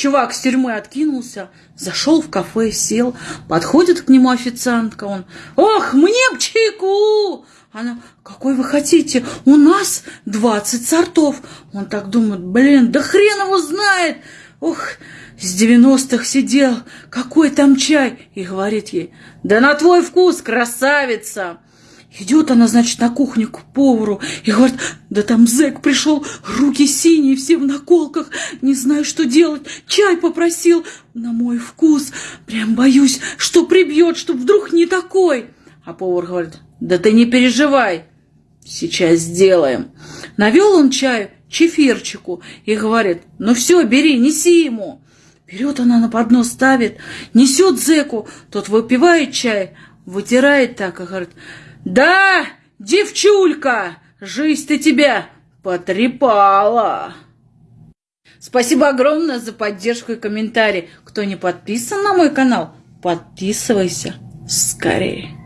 Чувак с тюрьмы откинулся, зашел в кафе, сел, подходит к нему официантка, он, ох, мне б чайку! Она, какой вы хотите? У нас 20 сортов. Он так думает, блин, да хрен его знает. Ох, с 90-х сидел, какой там чай? И говорит ей, да на твой вкус, красавица. Идет она, значит, на кухню к повару и говорит, да там зэк пришел, руки синие, все в наколках, не знаю, что делать, чай попросил на мой вкус, прям боюсь, что прибьет, что вдруг не такой. А повар говорит, да ты не переживай, сейчас сделаем. Навел он чаю чефирчику и говорит, ну все, бери, неси ему. Берет она на поднос, ставит, несет зэку, тот выпивает чай, вытирает так и говорит, да, девчулька, жизнь ты тебя потрепала. Спасибо огромное за поддержку и комментарий. Кто не подписан на мой канал, подписывайся скорее.